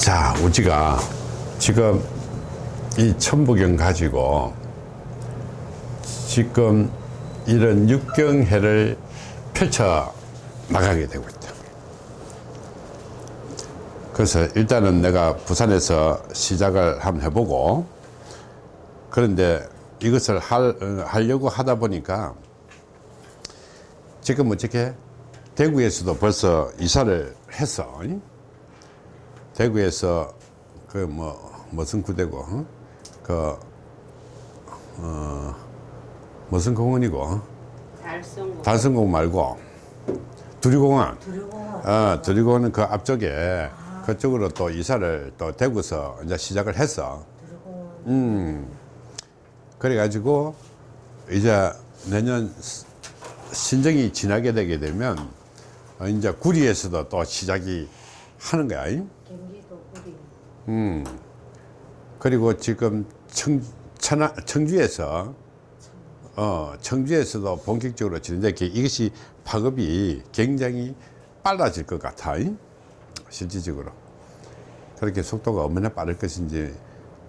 자, 우지가 지금 이 천부경 가지고 지금 이런 육경회를 펼쳐 나가게 되고 있다. 그래서 일단은 내가 부산에서 시작을 한번 해보고 그런데 이것을 할, 어, 하려고 하다 보니까 지금 어떻게 대구에서도 벌써 이사를 했어. 대구에서 그 뭐 무슨 구대고 어? 그 어, 무슨 공원이고 달성고 달성공 말고 두리공원. 두려워 어, 두리공원은 그 앞쪽에 그쪽으로 또 이사를 또 대구서 이제 시작을 했어 두려워 음. 그래 가지고 이제 내년 스- 신정이 지나게 되게 되면 어, 이제 구리에서도 또 시작이 하는 거야 음. 그리고 지금 청, 천하, 청주에서 어, 청주에서도 본격적으로 진행되게 이것이 파급이 굉장히 빨라질 것 같아. 잉? 실질적으로. 그렇게 속도가 얼마나 빠를 것인지.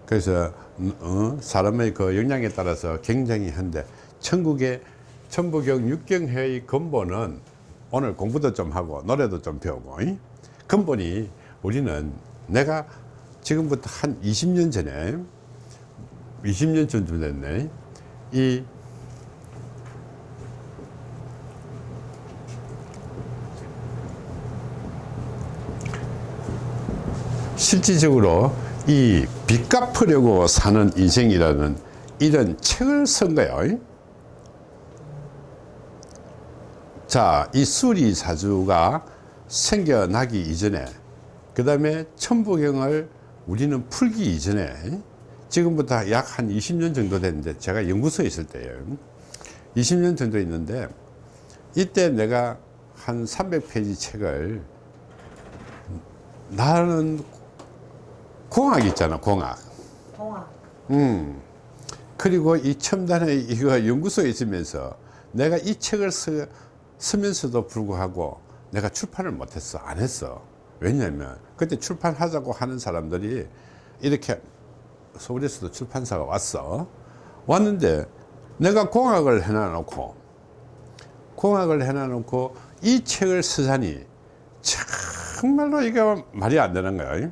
그래서 어, 사람의 그 역량에 따라서 굉장히 한데 천국의 천부경 육경회의 근본은 오늘 공부도 좀 하고 노래도 좀 배우고 잉? 근본이 우리는 내가 지금부터 한 20년 전에 20년 전쯤 됐네 이 실질적으로 이 빚 갚으려고 사는 인생이라는 이런 책을 쓴 거예요. 자, 이 수리 사주가 생겨나기 이전에, 그 다음에 천부경을 우리는 풀기 이전에, 지금부터 약 한 20년 정도 됐는데, 제가 연구소에 있을 때예요. 20년 정도 있는데, 이때 내가 한 300페이지 책을, 나는 공학 있잖아, 공학. 동학 음. 그리고 이 첨단의 이거 연구소에 있으면서 내가 이 책을 쓰, 쓰면서도 불구하고 내가 출판을 못했어. 안 했어. 왜냐면 그때 출판하자고 하는 사람들이 이렇게 서울에서도 출판사가 왔어. 왔는데 내가 공학을 해놔놓고 공학을 해놔놓고 이 책을 쓰자니 정말로 이게 말이 안 되는 거야.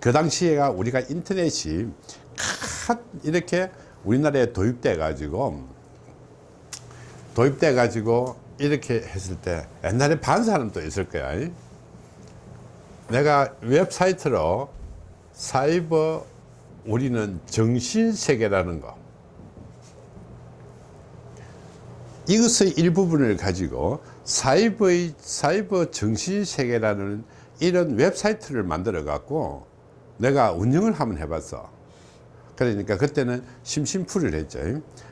그 당시에가 우리가 인터넷이 咔 이렇게 우리나라에 도입돼 가지고 도입돼 가지고 이렇게 했을 때 옛날에 반 사람도 있을 거야 내가 웹사이트로 사이버 우리는 정신세계라는 거 이것의 일부분을 가지고 사이버의 사이버 정신세계라는 이런 웹사이트를 만들어 갖고 내가 운영을 한번 해봤어. 그러니까 그때는 심심풀이를 했죠.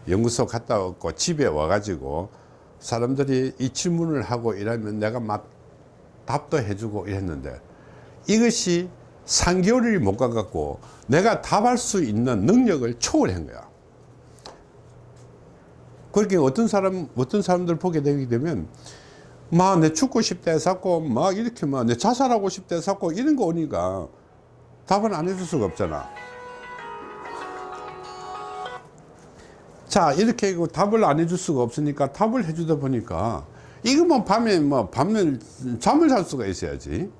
연구소 갔다 왔고 집에 와가지고 사람들이 이 질문을 하고 이러면 내가 막 답도 해주고 이랬는데 이것이 3개월이 못 가갖고 내가 답할 수 있는 능력을 초월한 거야. 그렇게 어떤 사람, 어떤 사람들 보게 되게 되면 막 내 죽고 싶다 해서고 막 이렇게 막 내 자살하고 싶다 해서고 이런 거 오니까 답은 안 해줄 수가 없잖아. 자, 이렇게 답을 안 해줄 수가 없으니까 답을 해주다 보니까 이거 뭐 밤에 뭐 밤에 잠을 잘 수가 있어야지.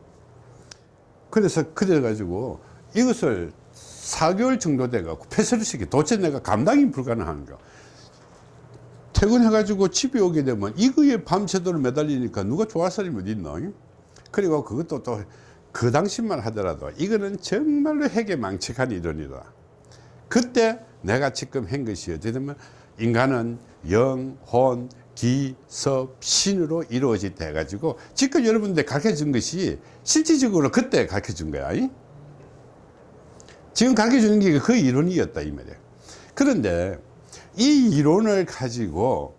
그래서 그래가지고 이것을 4개월 정도 돼갖고 폐쇄를 시키 도대체 내가 감당이 불가능한 거. 퇴근해가지고 집에 오게 되면 이거에 밤새도록 매달리니까 누가 좋아할 사람이 어디 있노? 그리고 그것도 또 그 당시만 하더라도 이거는 정말로 핵에 망측한 이론이다. 그때 내가 지금 한 것이 어찌 되면 인간은 영, 혼, 기, 섭, 신으로 이루어지다 해가지고 지금 여러분들 가르쳐 준 것이 실질적으로 그때 가르쳐 준 거야. 이? 지금 가르쳐 주는 게 그 이론이었다 이 말이야. 그런데 이 이론을 가지고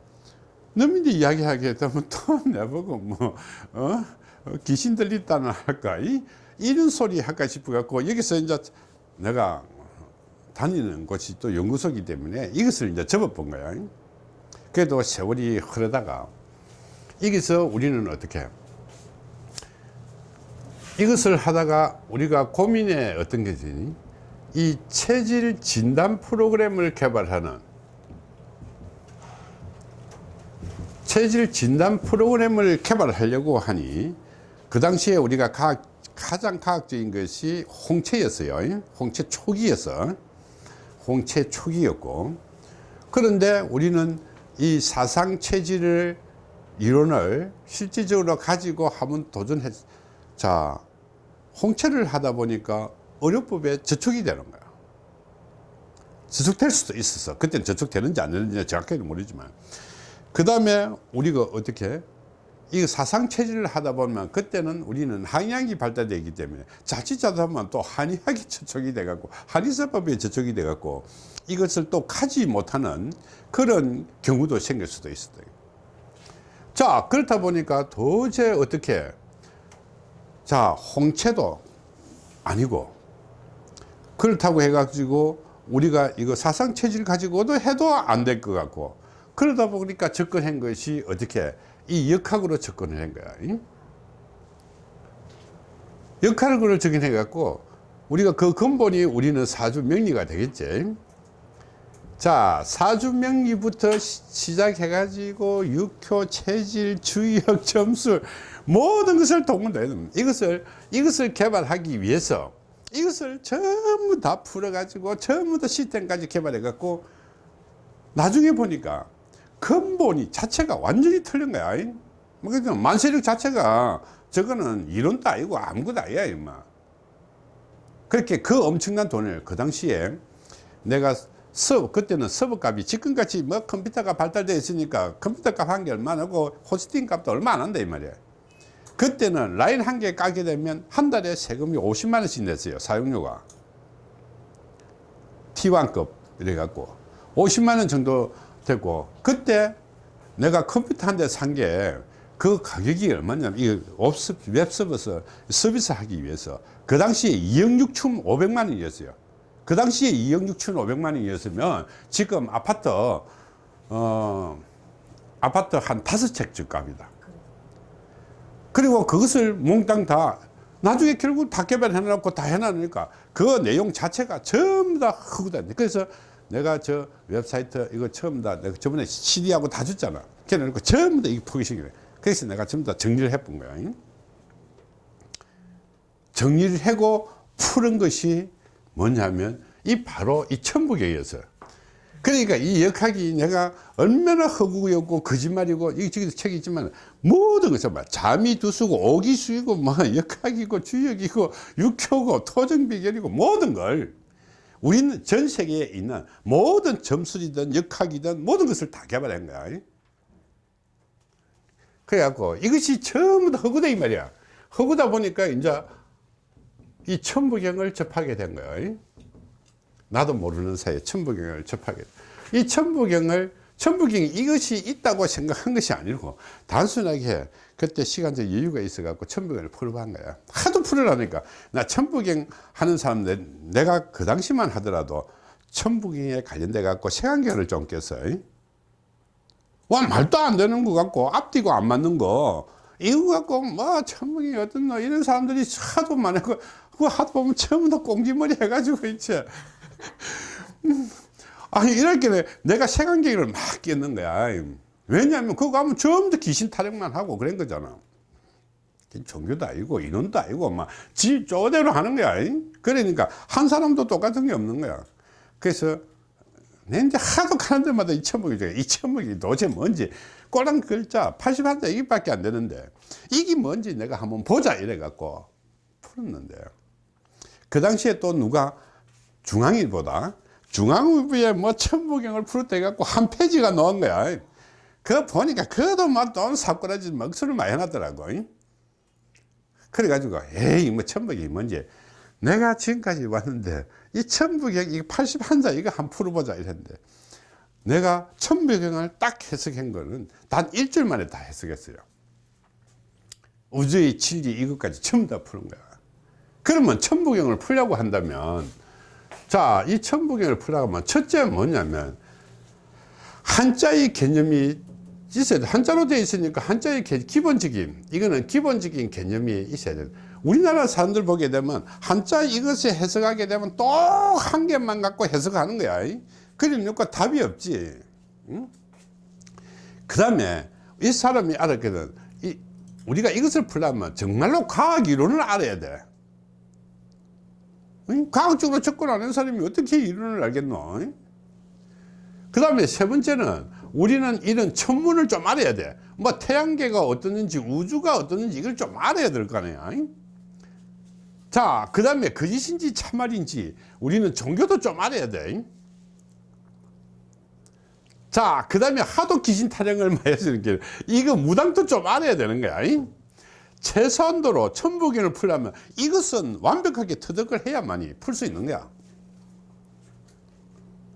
너희들 이야기하게 되면 또 내보고 뭐 어? 어, 귀신 들렸다는 할까 이? 이런 소리 할까 싶어 갖고 여기서 이제 내가 다니는 곳이 또 연구소이기 때문에 이것을 이제 접어본 거야 그래도 세월이 흐르다가 여기서 우리는 어떻게 이것을 하다가 우리가 고민에 어떤 게지? 이 체질 진단 프로그램을 개발하는 체질 진단 프로그램을 개발하려고 하니 그 당시에 우리가 과학, 가장 과학적인 것이 홍채였어요. 홍채 초기였어 홍채 초기였고. 그런데 우리는 이 사상 체질을 이론을 실질적으로 가지고 한번 도전했 자 홍채를 하다 보니까 의료법에 저촉이 되는 거야. 저촉될 수도 있었어 그때는 저촉되는지 안 되는지 정확하게는 모르지만. 그 다음에 우리가 어떻게 이 사상 체질을 하다 보면 그때는 우리는 한의학이 발달되기 때문에 자칫하다면 또 한의학이 저촉이 돼 갖고 한의사법에 저촉이 돼 갖고 이것을 또 가지 못하는 그런 경우도 생길 수도 있어요. 자 그렇다 보니까 도저히 어떻게? 자 홍채도 아니고 그렇다고 해 가지고 우리가 이거 사상 체질 가지고도 해도 안 될 것 같고 그러다 보니까 접근한 것이 어떻게 이 역학으로 접근을 한 거야. 응? 역학으로 접근해 갖고 우리가 그 근본이 우리는 사주 명리가 되겠지. 자 사주 명리부터 시작해 가지고 육효 체질 주의력 점술 모든 것을 동원해야 됩니다. 이것을 이것을 개발하기 위해서 이것을 전부 다 풀어 가지고 전부 다 시스템까지 개발해 갖고 나중에 보니까 근본이 자체가 완전히 틀린 거야. 뭐 그러니까 만세력 자체가 저거는 이론도 아니고 아무것도 아니야 임마. 그렇게 그 엄청난 돈을 그 당시에 내가 서버 그때는 서버 값이 지금같이 뭐 컴퓨터가 발달되어 있으니까 컴퓨터 값 한 개 얼마나고 호스팅 값도 얼마 안 한다 이 말이야. 그때는 라인 한 개 까게 되면 한 달에 세금이 50만 원씩 냈어요 사용료가. T1급 이래 갖고 50만 원 정도 되고 그때 내가 컴퓨터 한 대 산 게 그 가격이 얼마냐면 이 웹서버서 서비스 하기 위해서. 그 당시에 2억 6천 5백만 원이었어요. 그 당시에 2억 6천 5백만 원이었으면 지금 아파트 어 아파트 한 다섯 채쯤 값이다. 그리고 그것을 몽땅 다 나중에 결국 다 개발해 놓고 다 해놨으니까 그 내용 자체가 전부 다 흑우다. 그래서 내가 저 웹사이트 이거 처음 다 내가 저번에 CD하고 다 줬잖아. 그래놓고 전부 다 이거 포기시키래 그래서 내가 전부 다 정리를 해본 거야 정리를 하고 푸른 것이 뭐냐면 이 바로 이 천부경이었어요 그러니까 이 역학이 내가 얼마나 허구였고 거짓말이고 이 저기도 책이 있지만 모든 것을 막 잠이 두수고 오기수이고 뭐 역학이고 주역이고 육효고 토정비결이고 모든 걸 우리는 전 세계에 있는 모든 점술이든 역학이든 모든 것을 다 개발한 거야. 그래갖고 이것이 전부 다 허구다 이 말이야. 허구다 보니까 이제 이 천부경을 접하게 된 거예요 나도 모르는 사이에 천부경을 접하게. 이 천부경을 천부경이 이것이 있다고 생각한 것이 아니고 단순하게 그때 시간적 여유가 있어 갖고 천부경을 풀어본 거야. 하도 풀으라니까. 나 천부경 하는 사람들 내가 그 당시만 하더라도 천부경에 관련돼 갖고 색안경을 좀 꼈어요. 와 말도 안 되는 거 같고 앞뒤고 안 맞는 거. 이거 갖고 뭐 천부경이 어떤 너 이런 사람들이 하도 많고 그 하도 보면 처음부터 꽁지머리 해가지고 있지 아니 이렇게 내가 색안경을 막 꼈는 거야 왜냐하면 그거 하면 처음부터 귀신 타령만 하고 그런 거잖아. 종교도 아니고 인원도 아니고 막지 쪼대로 하는 거야. 그러니까 한 사람도 똑같은 게 없는 거야. 그래서 내 이제 하도 가는 데마다 이 천목이 이 천목이 도대체 뭔지. 꼬랑 글자 81자 이게밖에 안 되는데 이게 뭔지 내가 한번 보자 이래 갖고 풀었는데. 그 당시에 또 누가 중앙일보다 중앙일보에 뭐 천부경을 풀었다 해갖고 한 페이지가 나온 거야 그거 보니까 그래도 뭐돈 사꾸라지 먹소를 많이 해놨더라고. 그래가지고 에이 뭐 천부경이 뭔지. 내가 지금까지 왔는데 이 천부경 이거 81자 이거 한 풀어보자 이랬는데 내가 천부경을 딱 해석한 거는 단 일주일 만에 다 해석했어요. 우주의 진리 이것까지 전부 다 푸는 거야. 그러면 천부경을 풀려고 한다면 자, 이 천부경을 풀어가면 첫째 뭐냐면 한자의 개념이 있어야 돼. 한자로 되어 있으니까 한자의 개, 기본적인 이거는 기본적인 개념이 있어야 돼. 우리나라 사람들 보게 되면 한자 이것을 해석하게 되면 또 한 개만 갖고 해석하는 거야. 그러니까 답이 없지. 그 다음에 이 사람이 알았거든. 이, 우리가 이것을 풀려면 정말로 과학 이론을 알아야 돼. 응? 과학적으로 접근 하는 사람이 어떻게 이론을 알겠노? 그 다음에 세 번째는 우리는 이런 천문을 좀 알아야 돼. 뭐 태양계가 어떻는지 우주가 어떻는지 이걸 좀 알아야 될 거 아니야. 자, 그 다음에 거짓인지 참말인지 우리는 종교도 좀 알아야 돼. 자, 그 다음에 하도 귀신 타령을 많이 해서 게 이거 무당도 좀 알아야 되는 거야. 최소한도로 천부경을 풀려면 이것은 완벽하게 터득을 해야만이 풀 수 있는 거야.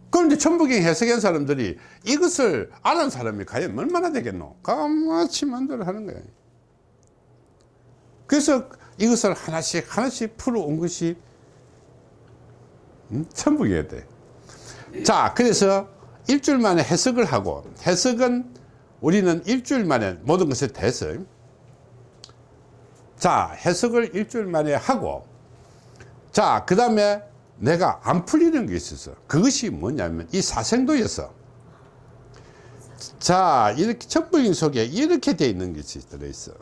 그런데 천부경 해석한 사람들이 이것을 아는 사람이 과연 얼마나 되겠노? 까마치 만들어 하는 거예요. 그래서 이것을 하나씩 하나씩 풀어온 것이 음? 천부경이 돼. 자, 그래서 일주일 만에 해석을 하고 해석은 우리는 일주일 만에 모든 것에 대해서 자, 해석을 일주일 만에 하고 자, 그 다음에 내가 안 풀리는 게 있었어. 그것이 뭐냐면 이 사생도에서 자 이렇게 천부인 속에 이렇게 돼 있는 것이 들어있어.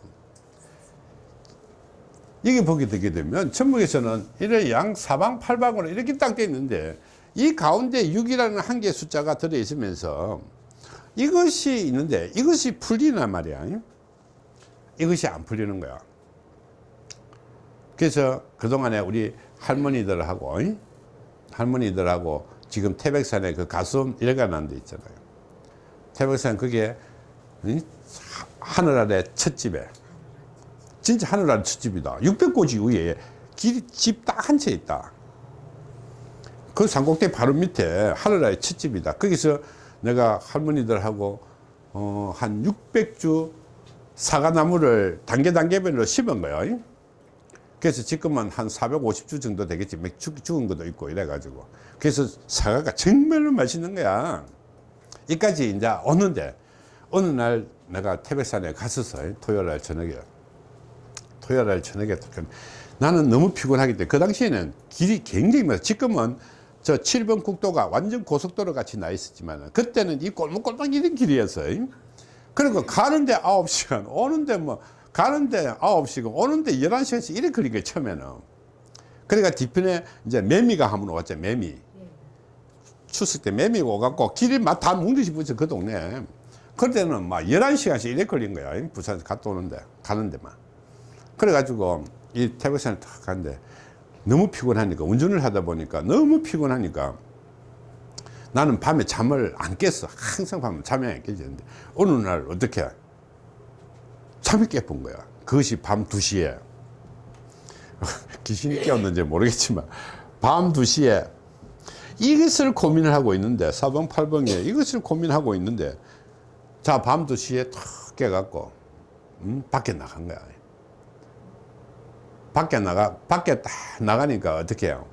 여기 보게 되게 되면 천국에서는 이래 양 사방 팔방으로 이렇게 딱 돼 있는데 이 가운데 6이라는 한 개의 숫자가 들어 있으면서 이것이 있는데 이것이 풀리란 말이야. 이것이 안 풀리는 거야. 그래서 그동안에 우리 할머니들하고 할머니들하고 지금 태백산에 그 가수음 일가라는 데 있잖아요. 태백산 그게 하늘 아래 첫집에. 진짜 하늘 아래 첫집이다. 600고지 위에 집딱 한 채 있다. 그 산꼭대기 바로 밑에 하늘 아래 첫집이다. 거기서 내가 할머니들하고 어, 한 600주 사과나무를 단계 단계별로 심은 거예요 그래서 지금은 한 450주 정도 되겠지. 죽, 죽은 것도 있고 이래가지고. 그래서 사과가 정말로 맛있는 거야. 이까지 이제 오는데 어느 날 내가 태백산에 갔었어 토요일 날 저녁에 토요일 날 저녁에 나는 너무 피곤하기 때문에 그 당시에는 길이 굉장히 많아. 지금은 저 7번 국도가 완전 고속도로 같이 나 있었지만 그때는 이 꼴목꼴목 이런 길이었어요. 그리고 가는데 9시간 오는데 뭐 가는데 9시간 오는데 11시간씩 이렇게 걸린 거예요 처음에는. 그러니까 뒤편에 이제 매미가 한번 왔죠 매미. 추석 때 매미가 오갖고 길이 막 다 뭉듯이 붙여 그 동네. 그럴 때는 막 11시간씩 이렇게 걸린 거야 부산 갔다 오는데 가는데만. 그래가지고 이 태백산을 탁 가는데 너무 피곤하니까 운전을 하다 보니까 너무 피곤하니까 나는 밤에 잠을 안 깼어. 항상 밤에 잠이 안 깨지는데. 어느 날 어떻게 잠이 깨본 거야. 그것이 밤 2시에. 귀신이 깨웠는지 모르겠지만 밤 2시에 이것을 고민을 하고 있는데 사방팔방에 이것을 고민하고 있는데 자 밤 2시에 탁 깨갖고 음, 밖에 나간 거야. 밖에 나가 밖에 딱 나가니까 어떻게 해요?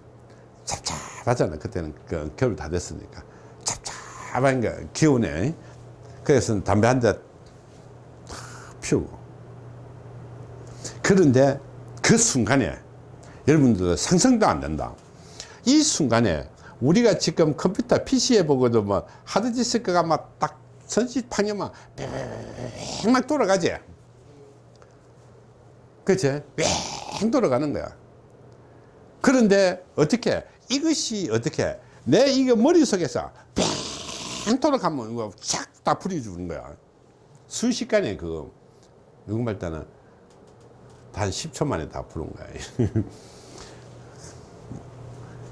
찹찹하잖아. 그때는 그 겨울 다 됐으니까. 찹찹한 게 기운에. 그래서 담배 한 대 피우고 그런데 그 순간에 여러분들 상상도 안 된다. 이 순간에 우리가 지금 컴퓨터 PC에 보고도 뭐 하드디스크가 막딱 선시판이 막막 돌아가지. 그치? 뺑 돌아가는 거야. 그런데 어떻게 이것이 어떻게 내 이거 머릿속에서 뺑 돌아가면 이거 쫙다 풀어주는 거야. 순식간에 그 누구 말 때는 단 10초 만에 다 푸는 거야.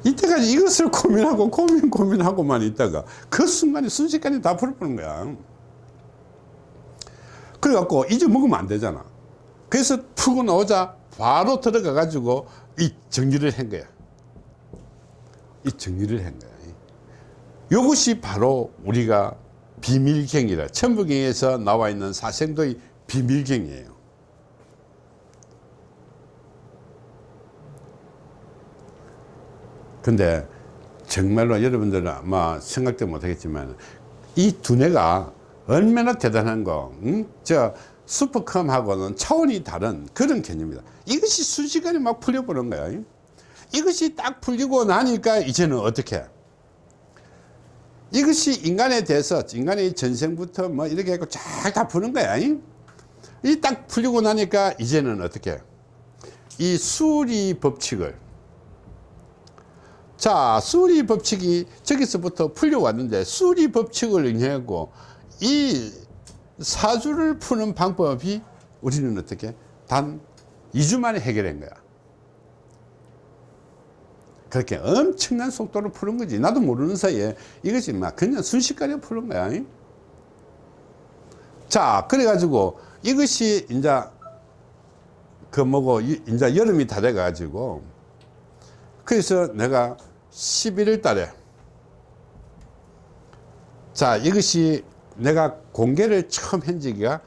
이때까지 이것을 고민하고 고민 고민하고만 있다가 그 순간에 순식간에 다 풀어보는 거야. 그래갖고 잊어먹으면 안 되잖아. 그래서 푸고 나오자 바로 들어가 가지고 이 정리를 한 거야. 이 정리를 한 거야. 이것이 바로 우리가 비밀경이라 천부경에서 나와 있는 사생도의 비밀경이에요 근데 정말로 여러분들은 아마 생각도 못하겠지만 이 두뇌가 얼마나 대단한 거, 응? 저 슈퍼컴하고는 차원이 다른 그런 개념이다. 이것이 순식간에 막 풀려버린 거야. 이것이 딱 풀리고 나니까 이제는 어떻게? 이것이 인간에 대해서 인간의 전생부터 뭐 이렇게 해고 쫙 다 푸는 거야. 이 딱 풀리고 나니까 이제는 어떻게? 이 수리 법칙을 자 수리 법칙이 저기서부터 풀려왔는데 수리 법칙을 의하고 이 사주를 푸는 방법이 우리는 어떻게 단 2주 만에 해결한 거야. 그렇게 엄청난 속도로 푸는 거지. 나도 모르는 사이에 이것이 막 그냥 순식간에 푸는 거야. 자 그래 가지고 이것이 이제 그 뭐고 이- 이제 여름이 다 돼 가지고 그래서 내가 11월 달에. 자 이것이 내가 공개를 처음 한 지가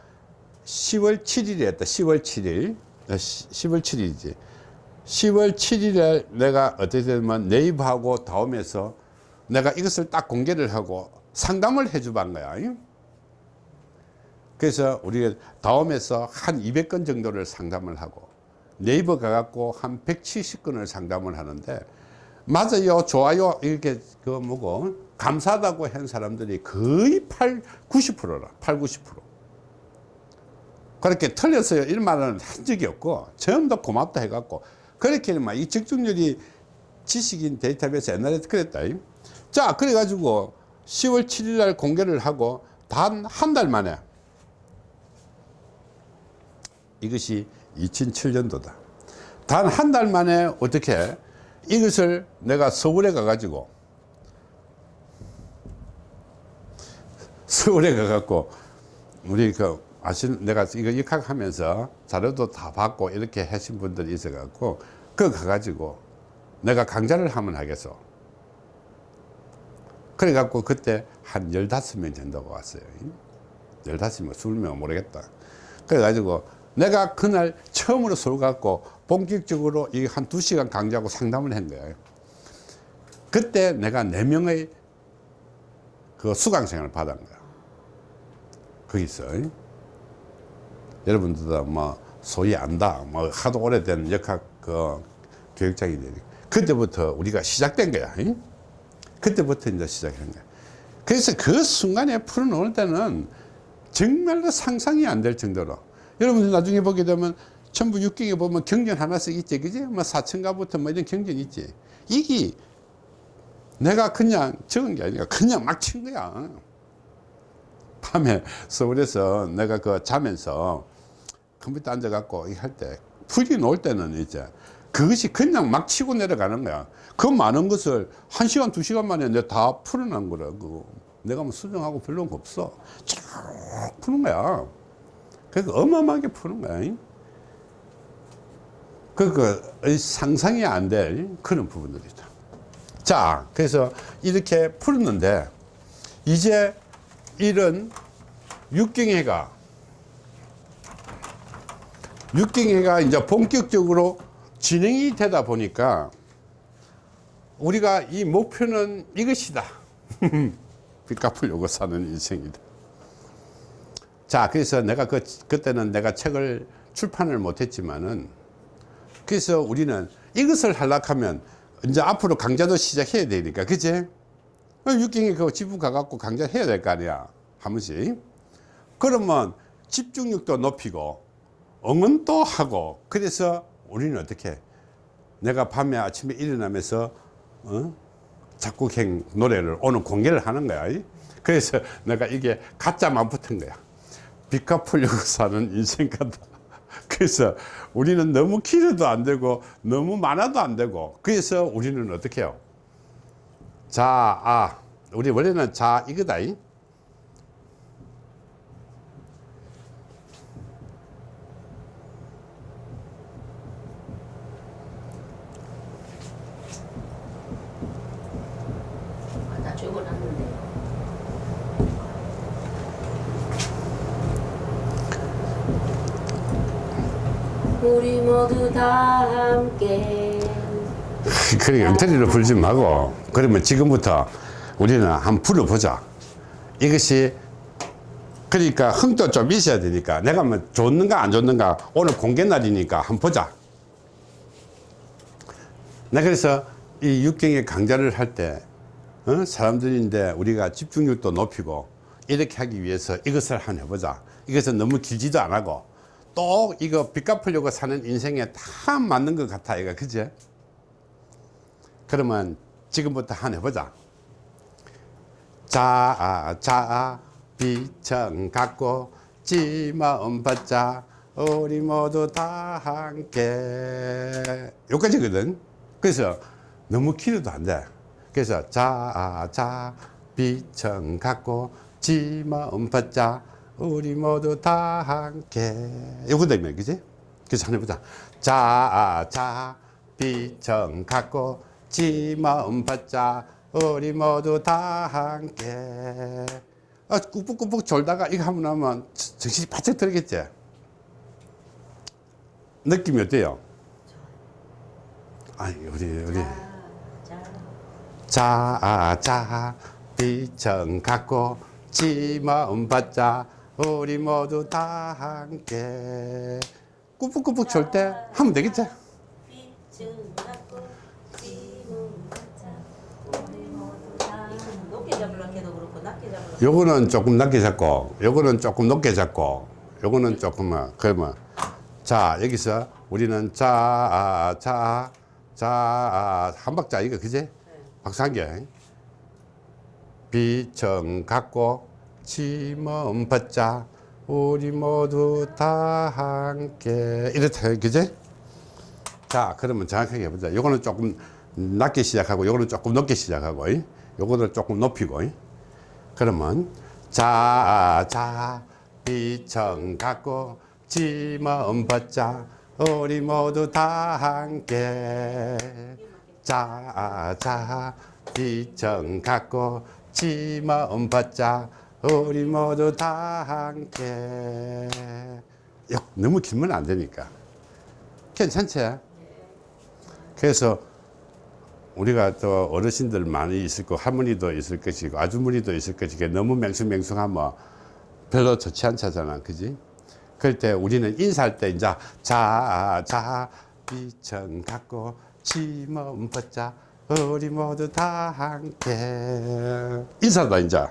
10월 7일에 했다. 10월 7일. 어, 10월 7일이지. 10월 7일에 내가 어떻게 되면 네이버하고 다음에서 내가 이것을 딱 공개를 하고 상담을 해주반 거야. 그래서 우리가 다음에서 한 200건 정도를 상담을 하고 네이버 가갖고 한 170건을 상담을 하는데 맞아요. 좋아요. 이렇게 그 뭐고. 감사하다고 한 사람들이 거의 8, 90%라. 8, 90% 그렇게 틀렸어요. 이런 말은 한 적이 없고 다 고맙다 해갖고 그렇게 막 이 적중률이 지식인 데이터베이스 옛날에 그랬다. 자 그래 가지고 10월 7일 날 공개를 하고 단 한 달 만에 이것이 2007년도다. 단 한 달 만에 어떻게 이것을 내가 서울에 가가지고 서울에 가갖고 우리 그 아시는 내가 이거 입학하면서 자료도 다 받고 이렇게 하신 분들이 있어갖고 그 가가지고 내가 강좌를 하면 하겠어. 그래갖고 그때 한 15명 정도가 왔어요. 15명, 20명 모르겠다. 그래가지고 내가 그날 처음으로 서울 갖고 본격적으로 이 한 두시간 강좌하고 상담을 한 거예요. 그때 내가 4명의 그 수강생을 받은 거야. 거기서 여러분들도 뭐 소위 안다 뭐 하도 오래된 역학 그 교육장이 되니. 그때부터 우리가 시작된 거야. 잉? 그때부터 이제 시작한 거야. 그래서 그 순간에 풀어놓을 때는 정말로 상상이 안 될 정도로. 여러분들 나중에 보게 되면 전부 육경에 보면 경전 하나씩 있지 그지? 뭐 사천가부터 뭐 이런 경전이 있지. 이게 내가 그냥 적은 게 아니라 그냥 막 친 거야. 밤에 서울에서 내가 그 자면서 컴퓨터 앉아갖고 할 때 풀이 놓을 때는 이제 그것이 그냥 막 치고 내려가는 거야. 그 많은 것을 한 시간 두 시간 만에 내가 다 풀어난 거라고 내가 뭐 수정하고 별로는 거 없어. 쭉 푸는 거야. 그러니까 어마어마하게 푸는 거야 그러니까 상상이 안 될 그런 부분들이다. 자 그래서 이렇게 풀었는데 이제 이런 육경회가 육경회가 이제 본격적으로 진행이 되다 보니까 우리가 이 목표는 이것이다. 빚 갚으려고 사는 인생이다. 자 그래서 내가 그 그때는 내가 책을 출판을 못했지만은 그래서 우리는 이것을 하락하면 이제 앞으로 강좌도 시작해야 되니까 그치? 육경에 그 지부 가갖고 강좌 해야 될 거 아니야 한 번씩 그러면 집중력도 높이고 응원도 하고 그래서 우리는 어떻게 내가 밤에 아침에 일어나면서 어? 작곡행 노래를 오늘 공개를 하는 거야. 그래서 내가 이게 가짜만 붙은 거야. 빚 갚으려고 사는 인생 같다 그래서 우리는 너무 길어도 안 되고 너무 많아도 안 되고 그래서 우리는 어떻게 해요 자, 아, 우리 원래는 자 이거다. 이. 아, 나 적어놨는데. 우리 모두 다 함께 그래 엉터리로 불지 말고 그러면 지금부터 우리는 한번 불어보자. 이것이 그러니까 흥도 좀 있어야 되니까 내가 뭐 좋는가 안 좋는가 오늘 공개 날이니까 한번 보자. 나 그래서 이 육경의 강좌를 할때 어? 사람들인데 우리가 집중력도 높이고 이렇게 하기 위해서 이것을 한번 해보자. 이것은 너무 길지도 안 하고 또 이거 빚 갚으려고 사는 인생에 다 맞는 것 같아 이거. 그지? 그러면 지금부터 한번 해보자. 자, 자, 비청 갖고 지 마음 받자. 우리 모두 다 함께. 여기까지거든. 그래서 너무 길어도 안돼. 그래서 자, 자, 비청 갖고 지 마음 받자 우리 모두 다 함께. 요거 되면 그지? 그래서 한번 해보자. 자, 자, 비청 갖고 지 마음 받자. 우리 모두 다 함께. 아, 꾹꾹꾹꾹 졸다가 이거 하면 하면 정신이 바짝 들겠지? 느낌이 어때요? 아니 우리 우리. 자, 자, 자, 비청 갖고 지 마음 받자 우리 모두 다 함께. 졸때 하면 되겠지? 요거는 조금 낮게 잡고 요거는 조금 높게 잡고 요거는 조금만 그러면 자 여기서 우리는 자자자한 박자 이거 그지? 박수 한개. 비청 갖고 지몸 받자 우리 모두 다 함께 이렇다 그지 자 그러면 정확하게 해보자 요거는 조금 낮게 시작하고 요거는 조금 높게 시작하고 이. 요거는 조금 높이고 이. 그러면 자, 자, 비청 갖고 지마음 받자 우리 모두 다 함께 자, 자, 비청 갖고 지마음 받자 우리 모두 다 함께. 야, 너무 길면 안 되니까. 괜찮지? 그래서 우리가 또 어르신들 많이 있을 거 할머니도 있을 것이고 아주머니도 있을 것이고 너무 맹숭맹숭하면 별로 좋지 않잖아 그지? 그럴 때 우리는 인사할 때 이제 자자 비천 갖고 지몸 벗자. 우리 모두 다 함께. 인사다 이제